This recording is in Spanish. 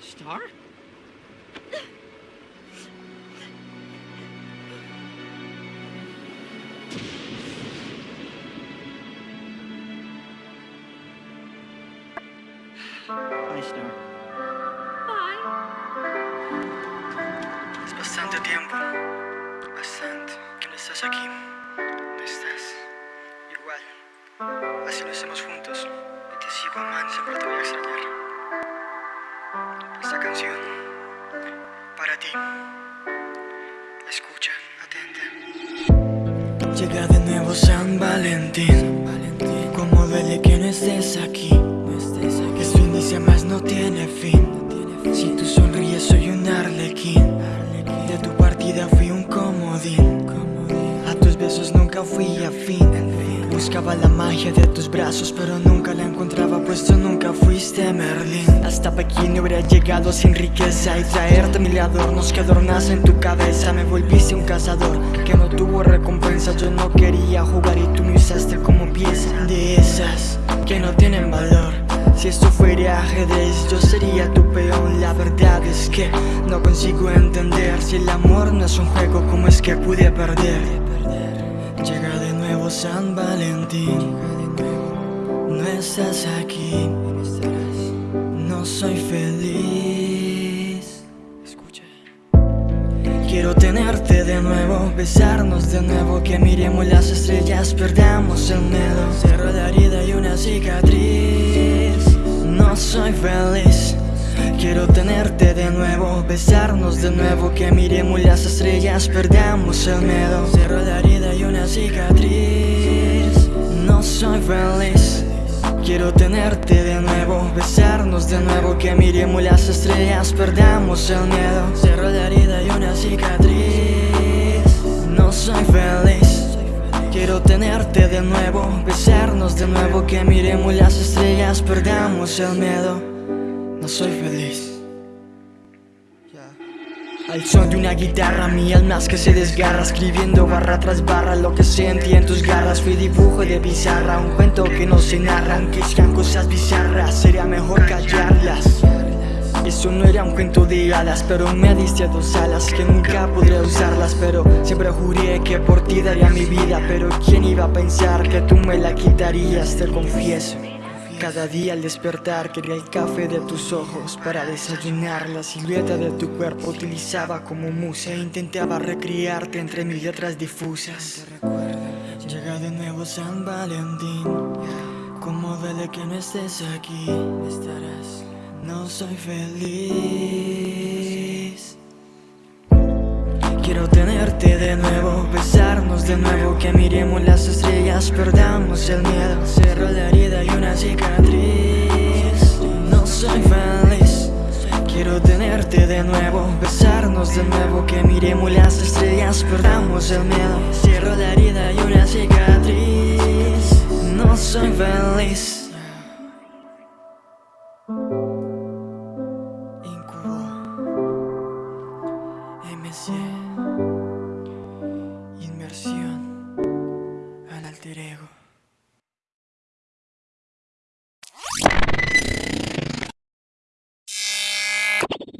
Star? Bye, Star. Bye. Es bastante tiempo. Bastante. Que no estás aquí. Esta canción. Para ti. Escucha, atenta. Llega de nuevo San Valentín. Como duele que no estés aquí. Que su inicia más no tiene fin. Si tú sonríes soy un arlequín De tu partida fui un comodín A tus besos nunca fui afín Buscaba la magia de tus brazos pero nunca la encontraba Pues nunca fuiste Merlin. Hasta pequeño habría llegado sin riqueza Y traerte mil adornos que adornasen tu cabeza Me volviste un cazador que no tuvo recompensa. Yo no quería jugar y tú me usaste como pieza De esas que no tienen valor. Si esto fuera ajedrez, yo sería tu peón. La verdad es que no consigo entender Si el amor no es un juego, ¿cómo es que pude perder? Llega de nuevo San Valentín estás aquí. No soy feliz. Escucha. Quiero tenerte de nuevo, besarnos de nuevo Que miremos las estrellas, perdamos el miedo. Cerro la herida y una cicatriz. No soy feliz. Quiero tenerte de nuevo, besarnos de nuevo Que miremos las estrellas, perdamos el miedo. Cerro la herida y una cicatriz. No soy feliz Quiero tenerte de nuevo, besarnos de nuevo Que miremos las estrellas, perdamos el miedo. Cerro la herida y una cicatriz. No soy feliz. Quiero tenerte de nuevo, besarnos de nuevo Que miremos las estrellas, perdamos el miedo. No soy feliz al son de una guitarra, mi alma que se desgarra Escribiendo barra tras barra lo que sentí en tus garras. Fui dibujo de pizarra, un cuento que no se narra Aunque sean cosas bizarras, sería mejor callarlas. Eso no era un cuento de hadas, pero me diste dos alas Que nunca podré usarlas, pero siempre juré que por ti daría mi vida Pero quién iba a pensar que tú me la quitarías, te confieso cada día al despertar quería el café de tus ojos Para desayunar. La silueta de tu cuerpo utilizaba como musa E intentaba recrearte entre mis letras difusas. Llega de nuevo San Valentín. Como duele que no estés aquí Estarás. No soy feliz. Quiero tenerte de nuevo, besarnos de nuevo Que miremos las estrellas, perdamos el miedo Cerro la herida y cicatriz. No soy feliz. Quiero tenerte de nuevo Besarnos de nuevo Que miremos las estrellas Perdamos el miedo. Cierro la herida y una cicatriz. No soy feliz. Incubo MC